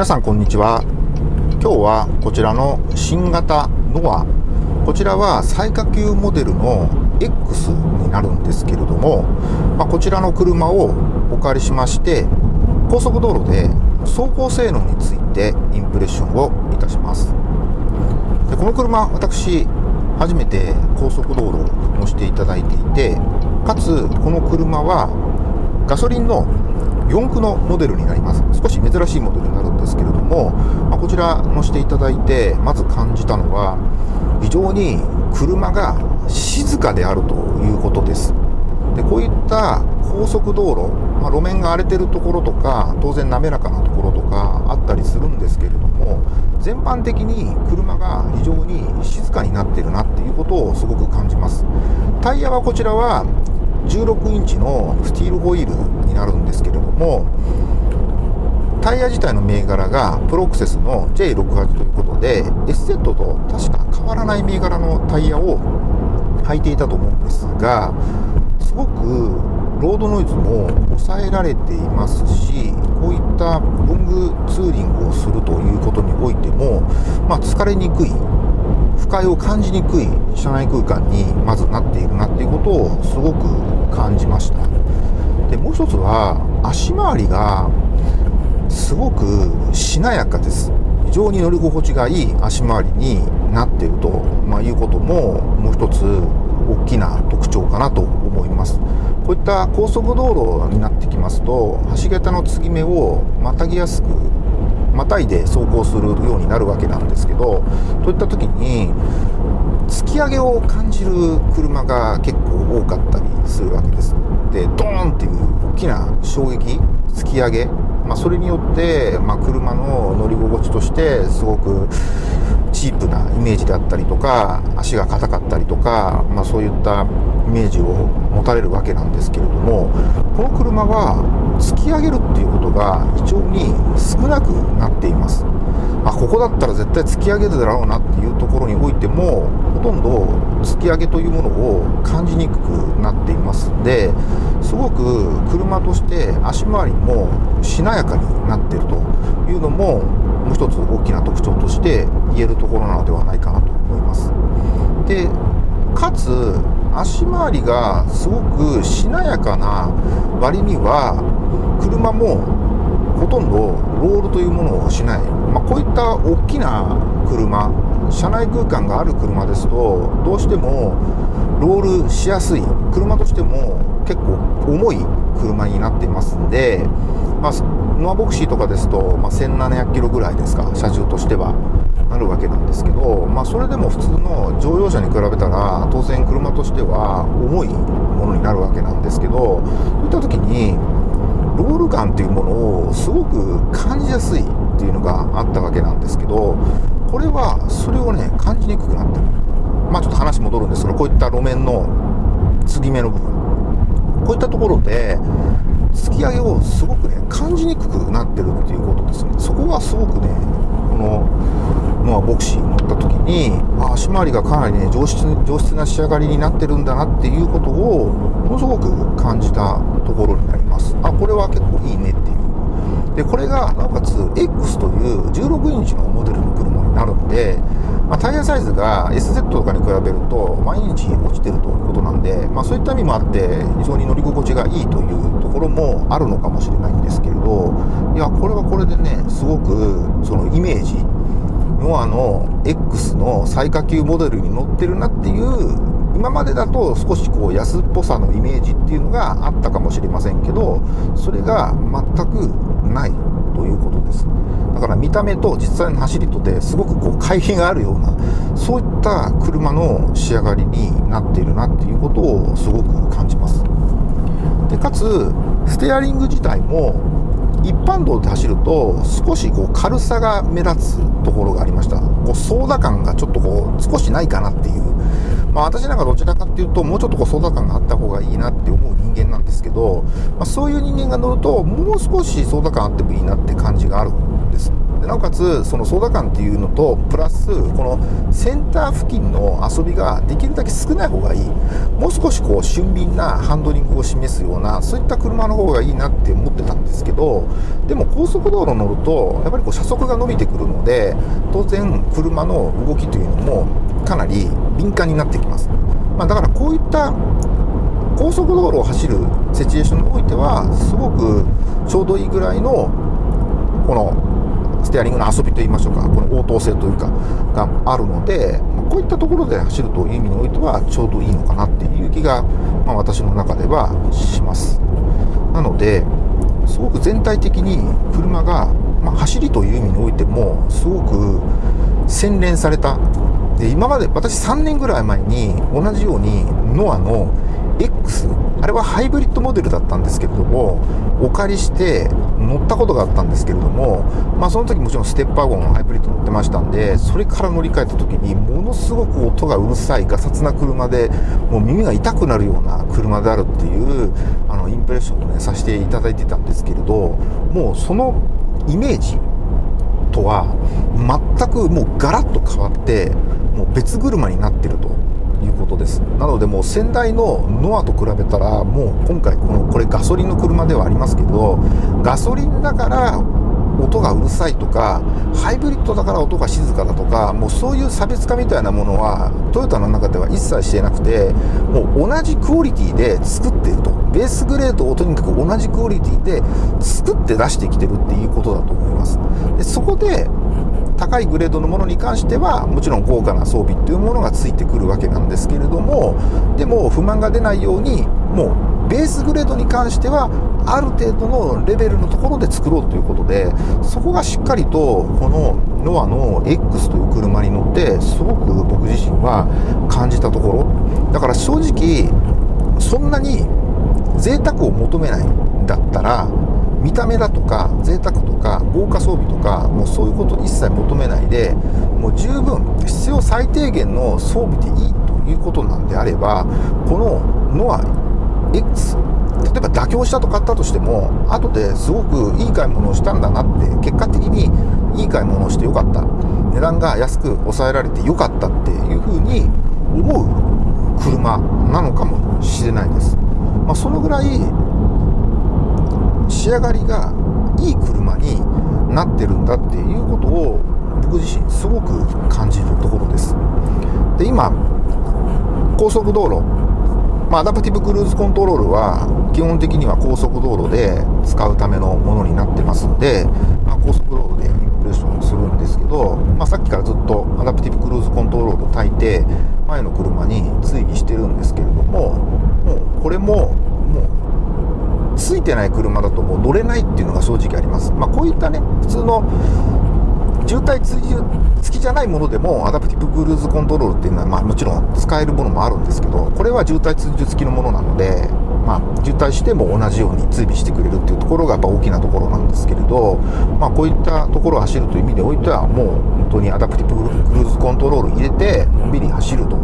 皆さんこんにちは。今日はこちらの新型ノア。こちらは最下級モデルの X になるんですけれども、まあ、こちらの車をお借りしまして高速道路で走行性能についてインプレッションをいたします。でこの車私初めて高速道路を乗せていただいていてかつこの車はガソリンの4駆のモデルになります。少し珍しいモデルになるんですけれども、まあ、こちら乗せていただいてまず感じたのは非常に車が静かであるということです。でこういった高速道路、まあ、路面が荒れてるところとか当然滑らかなところとかあったりするんですけれども全般的に車が非常に静かになってるなっていうことをすごく感じます。タイヤはこちらは16インチのスティールホイールになるんですけれどもタイヤ自体の銘柄がプロクセスの J68 ということで SZ と確か変わらない銘柄のタイヤを履いていたと思うんですがすごくロードノイズも抑えられていますしこういったロングツーリングをするということにおいても、まあ、疲れにくい不快を感じにくい車内空間にまずなっているなっていうことをすごく感じました。でもう一つは足回りがすごくしなやかです。非常に乗り心地がいい足回りになっていると、まあ、いうことももう一つ大きな特徴かなと思います。こういった高速道路になってきますと橋桁の継ぎ目をまたぎやすくまたいで走行するようになるわけなんですけどといった時に突き上げを感じる車が結構多かったりするわけです。でドーンっていう大きな衝撃突き上げ、まあ、それによって、まあ、車の乗り心地としてすごくチープなイメージであったりとか足が硬かったりとか、まあ、そういったイメージを持たれるわけなんですけれどもこの車は突き上げるっていうことが非常に少なくなっています。あここだったら絶対突き上げるだろうなっていうところにおいてもほとんど突き上げというものを感じにくくなっています。んですごく車として足回りもしなやかになっているというのももう一つ大きな特徴として言えるところなのではないかなと思います。でかつ足回りがすごくしなやかな割には車もほとんどロールというものをしない、まあ、こういった大きな車車内空間がある車ですとどうしてもロールしやすい車としても結構重い車になっていますんで、まあ、ノアボクシーとかですと、まあ、1700キロぐらいですか車重としては。なるわけなんですけど、まあ、それでも普通の乗用車に比べたら当然車としては重いものになるわけなんですけどそういった時にロール感っていうものをすごく感じやすいっていうのがあったわけなんですけどこれはそれをね感じにくくなってるまあちょっと話戻るんですけどこういった路面の継ぎ目の部分。こういったところで突き上げをすごくね感じにくくなってるっていうことですね。そこはすごくねのまあボクシーに乗った時にあ足回りがかなりね上質上質な仕上がりになってるんだなっていうことをものすごく感じたところになります。あこれは結構いいねっていう。でこれがなおかつ X という16インチのモデルの車になるんで、まあ、タイヤサイズが SZ とかに比べると毎日落ちてるということなんで、まあ、そういった意味もあって非常に乗り心地がいいというところもあるのかもしれないんですけれどいやこれはこれでねすごくそのイメージノアの X の最下級モデルに乗ってるなっていう今までだと少しこう安っぽさのイメージっていうのがあったかもしれませんけどそれが全くない。ということです。だから見た目と実際の走りとですごくこう乖離があるようなそういった車の仕上がりになっているなっていうことをすごく感じます。でかつステアリング自体も一般道で走ると少しこう軽さが目立つところがありました。こう操舵感がちょっとこう少しないかなっていう。まあ私なんかどちらかっていうともうちょっとこう操舵感があった方がいいなって思う人間なんですけど、まあ、そういう人間が乗るともう少し操舵感あってもいいなって感じがあるんです。でなおかつその操舵感っていうのとプラスこのセンター付近の遊びができるだけ少ない方がいい。もう少しこう俊敏なハンドリングを示すようなそういった車の方がいいなって思ってたんですけどでも高速道路乗るとやっぱりこう車速が伸びてくるので当然車の動きというのもかなり敏感になってきます、まあ、だからこういった高速道路を走るシチュエーションにおいてはすごくちょうどいいぐらいのこのステアリングの遊びといいましょうかこの応答性というかがあるのでこういったところで走るという意味においてはちょうどいいのかなっていう気が、まあ、私の中ではします。なのですごく全体的に車が、まあ、走りという意味においてもすごく洗練された。で今まで私3年ぐらい前に同じようにノアの X あれはハイブリッドモデルだったんですけれどもお借りして乗ったことがあったんですけれども、まあ、その時もちろんステッパーゴンハイブリッド乗ってましたんでそれから乗り換えた時にものすごく音がうるさいガサツな車でもう耳が痛くなるような車であるっていうあのインプレッションをねさせていただいてたんですけれどもうそのイメージとは全くもうガラッと変わってもう別車になってると。いうことです。なのでもう先代のノアと比べたらもう今回このこれガソリンの車ではありますけどガソリンだから音がうるさいとかハイブリッドだから音が静かだとかもうそういう差別化みたいなものはトヨタの中では一切してなくてもう同じクオリティで作っていると。ベースグレードをとにかく同じクオリティで作って出してきてるっていうことだと思います。でそこで高いグレードのものに関してはもちろん豪華な装備っていうものがついてくるわけなんですけれどもでも不満が出ないようにもうベースグレードに関してはある程度のレベルのところで作ろうということでそこがしっかりとこのノアの X という車に乗ってすごく僕自身は感じたところ。だから正直そんなに贅沢を求めないんだったら見た目だとか贅沢とか豪華装備とかもうそういうこと一切求めないでもう十分必要最低限の装備でいいということなんであればこのノア X 例えば妥協したと買ったとしても後ですごくいい買い物をしたんだなって結果的にいい買い物をしてよかった。値段が安く抑えられてよかったっていうふうに思う車なのかもしれないです、まあ、そのぐらい仕上がりがいい車になってるんだっていうことを僕自身すごく感じるところです。で今高速道路。まあ、アダプティブクルーズコントロールは基本的には高速道路で使うためのものになってますんで、まあ、高速道路でインプレッションするんですけど、まあ、さっきからずっとアダプティブクルーズコントロールを焚いて前の車に追尾してるんですけれどももうこれもついてない車だともう乗れないっていうのが正直あります。まあ、こういったね、普通の渋滞付きじゃないものでもアダプティブクルーズコントロールっていうのは、まあ、もちろん使えるものもあるんですけどこれは渋滞追従付きのものなので、まあ、渋滞しても同じように追尾してくれるっていうところがやっぱ大きなところなんですけれど、まあ、こういったところを走るという意味においてはもう本当にアダプティブクルーズコントロール入れてのんびり走ると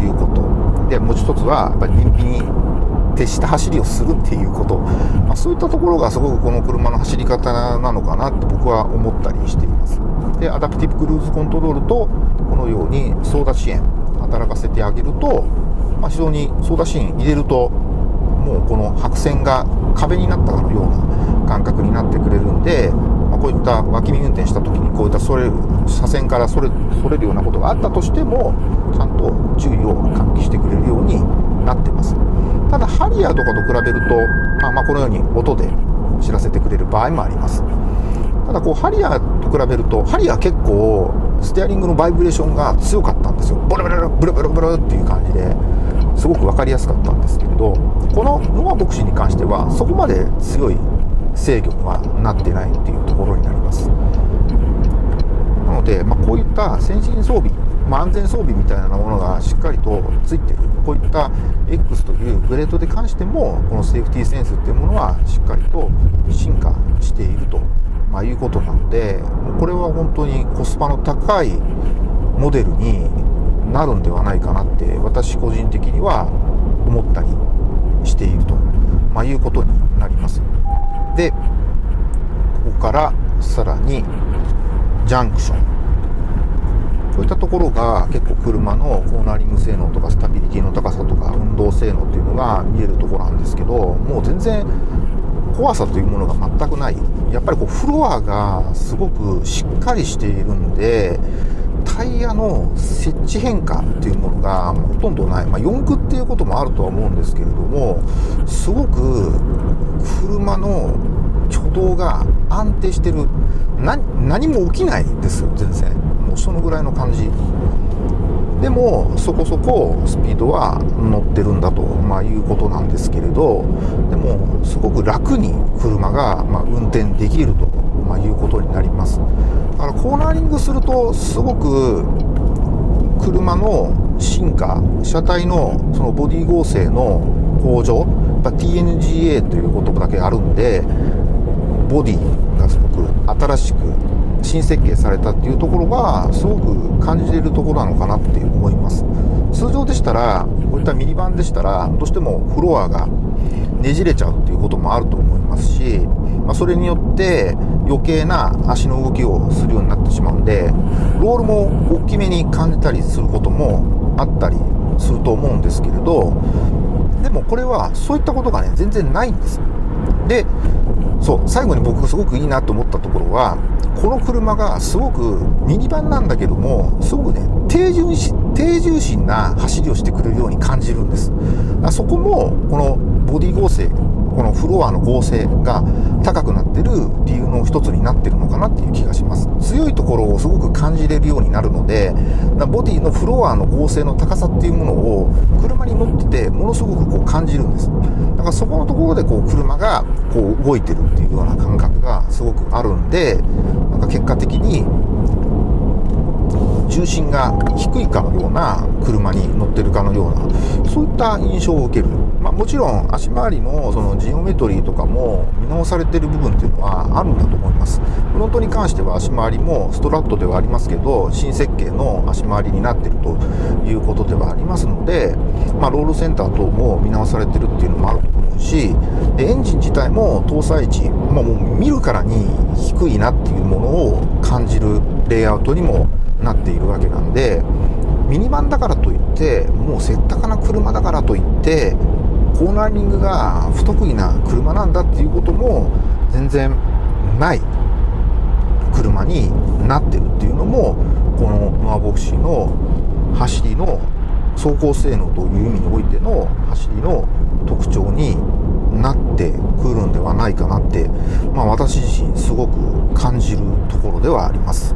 いうことでもう一つはやっぱり燃費に徹した走りをするっていうこと、まあ、そういったところがすごくこの車の走り方なのかなって僕は思ったりしています。でアダプティブクルーズコントロールとこのように操舵支援働かせてあげると、まあ、非常に操舵支援入れるともうこの白線が壁になったかのような感覚になってくれるんで、まあ、こういった脇見運転した時にこういったそれ車線からそれそれるようなことがあったとしてもちゃんと注意を喚起してくれるようになってますただハリアーとかと比べると、まあ、まあこのように音で知らせてくれる場合もあります。ただこうハリアと比べるとハリアー結構ステアリングのバイブレーションが強かったんですよ。ブルブルブルブルブルっていう感じですごく分かりやすかったんですけれどこのノアボクシーに関してはそこまで強い制御にはなってないっていうところになります。なので、まあ、こういった先進装備まあ、安全装備みたいなものがしっかりとついてる。こういった X というグレードで関してもこのセーフティーセンスっていうものはしっかりと進化していると、まあ、いうことなのでこれは本当にコスパの高いモデルになるんではないかなって私個人的には思ったりしていると、まあ、いうことになります。でここからさらにジャンクション。こういったところが結構車のコーナーリング性能とかスタビリティの高さとか運動性能っていうのが見えるところなんですけどもう全然怖さというものが全くない。やっぱりこうフロアがすごくしっかりしているんでタイヤの設置変化っていうものがほとんどない、まあ、四駆っていうこともあるとは思うんですけれどもすごく車の挙動が安定してる。何も起きないですよ全然。もうそのぐらいの感じ。でもそこそこスピードは乗ってるんだと、まあ、いうことなんですけれどでもすごく楽に車が、ま運転できると、まいうことになります。だからコーナーリングするとすごく車の進化車体のそのボディ剛性の向上やっぱ TNGA という言葉だけあるんでボディがすごく新しく新設計されたっていうところがすごく感じれるところなのかなって思います。通常でしたらこういったミニバンでしたらどうしてもフロアがねじれちゃうっていうこともあると思いますし、まあ、それによって余計な足の動きをするようになってしまうんでロールも大きめに感じたりすることもあったりすると思うんですけれどでもこれはそういったことがね全然ないんです。でそう最後に僕がすごくいいなと思ったところはこの車がすごくミニバンなんだけどもすごくね低重心低重心な走りをしてくれるように感じるんです。そこもこのボディ剛性このフロアの剛性が高くなってる理由の一つになってるのかなっていう気がします。強いところをすごく感じれるようになるのでボディのフロアの剛性の高さっていうものを車に乗っててものすごくこう感じるんです。だからそこのところでこう車がこう動いてるっていうような感覚がすごくあるんでなんか結果的に重心が低いかのような車に乗ってるかのようなそういった印象を受ける、もちろん足回りのそのジオメトリーとかも見直されてる部分っていうのはあるんだと思います。フロントに関しては足回りもストラットではありますけど新設計の足回りになってるということではありますので、まあ、ロールセンター等も見直されてるっていうのもあると思うしエンジン自体も搭載値、まあ、もう見るからに低いなっていうものを感じるレイアウトにもなっているわけなんでミニバンだからといってもうせったかな車だからといってコーナリングが不得意な車なんだっていうことも全然ない車になってるっていうのもこのノアボクシーの走りの走行性能という意味においての走りの特徴になってくるんではないかなって、まあ、私自身すごく感じるところではあります。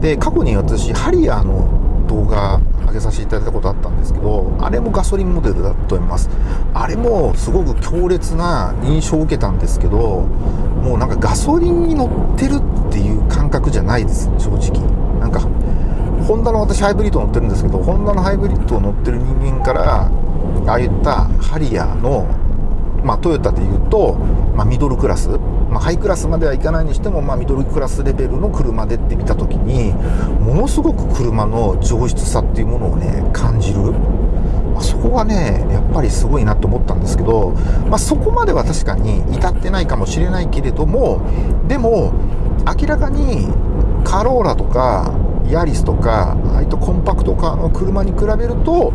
で過去に私ハリアーの動画上げさせていただいたことあったんですけどあれもガソリンモデルだと思います。あれもすごく強烈な印象を受けたんですけどもうなんかガソリンに乗ってるっていう感覚じゃないです正直。なんかホンダの私ハイブリッド乗ってるんですけどホンダのハイブリッドを乗ってる人間からああいったハリアーのまあ、トヨタでいうと、まあ、ミドルクラス、まあ、ハイクラスまではいかないにしても、まあ、ミドルクラスレベルの車でって見た時にものすごく車の上質さっていうものをね感じる、まあ、そこがねやっぱりすごいなと思ったんですけど、まあ、そこまでは確かに至ってないかもしれないけれどもでも明らかにカローラとかヤリスとかああいったコンパクトカーの車に比べると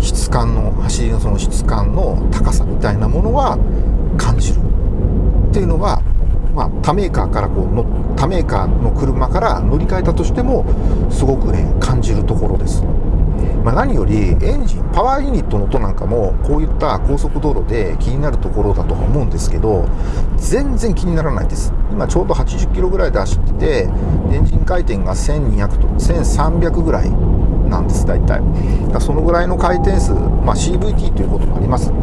質感の走りのその質感の高さみたいなものは感じる。っていうのは、まあ、他メーカーからこうの他メーカーの車から乗り換えたとしてもすごくね感じるところです。まあ、何よりエンジンパワーユニットの音なんかもこういった高速道路で気になるところだとは思うんですけど全然気にならないです。今ちょうど80キロぐらいで走っててエンジン回転が1200と1300ぐらいなんです大体。だそのぐらいの回転数、まあ、CVT ということもありますん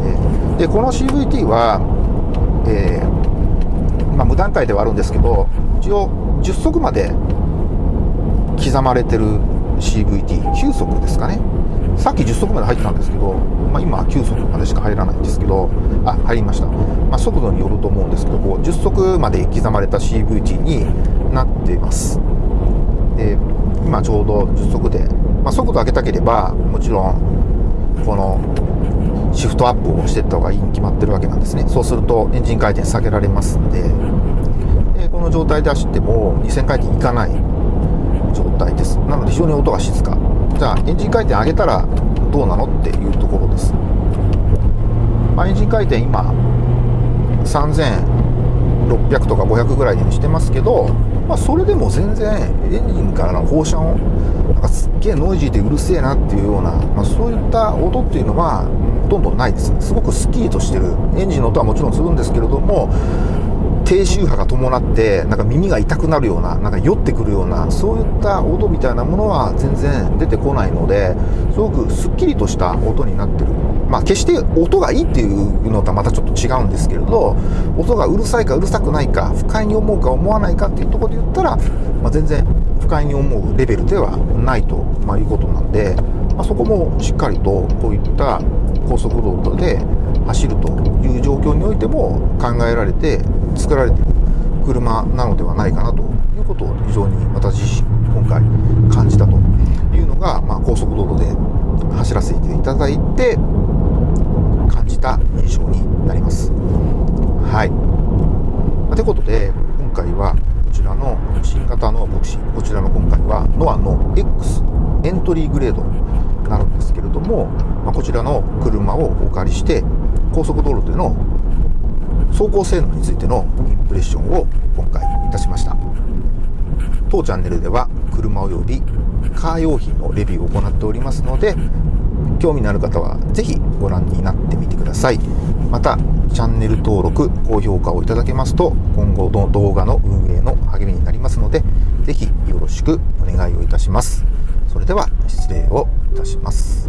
で。でこの CVT は、えー、まあ、無段階ではあるんですけど一応10速まで刻まれてる CVT9 速ですかね。さっき10速まで入ったんですけど、まあ、今9速までしか入らないんですけどあ入りました、まあ、速度によると思うんですけどこう10速まで刻まれた CVT になっています。で今ちょうど10速でまあ、速度上げたければもちろんこのシフトアップをしていった方がいいに決まってるわけなんですね。そうするとエンジン回転下げられますんで。えこの状態で走っても2000回転いかない状態です。なので非常に音が静か。じゃあエンジン回転上げたらどうなのっていうところです、まあ、エンジン回転今600とか500ぐらいにしてますけど、まあ、それでも全然エンジンからの放射音なんかすっげえノイジーでうるせえなっていうような、まあ、そういった音っていうのはほとんどないです。すごくスキーとしてるエンジンの音はもちろんするんですけれども低周波が伴ってなんか耳が痛くなるようななんか酔ってくるようなそういった音みたいなものは全然出てこないのですごくすっきりとした音になってる。まあ決して音がいいっていうのとはまたちょっと違うんですけれど音がうるさいかうるさくないか不快に思うか思わないかっていうとこで言ったら、まあ、全然不快に思うレベルではないと、まあ、いうことなんで、まあ、そこもしっかりとこういった高速道路で走るという状況においても考えられて作られている車なのではないかなということを非常に私自身今回感じたというのが、まあ、高速道路で走らせていただいて感じた印象になります。はい。ということで今回はこちらの新型のボクシーこちらの今回はノアの X エントリーグレードになるんですけれども、まあ、こちらの車をお借りして高速道路での走行性能についてのインプレッションを今回いたしました。当チャンネルでは車及びカー用品のレビューを行っておりますので興味のある方は是非ご覧になってみてください。またチャンネル登録高評価をいただけますと今後の動画の運営の励みになりますので是非よろしくお願いをいたします。それでは失礼をいたします。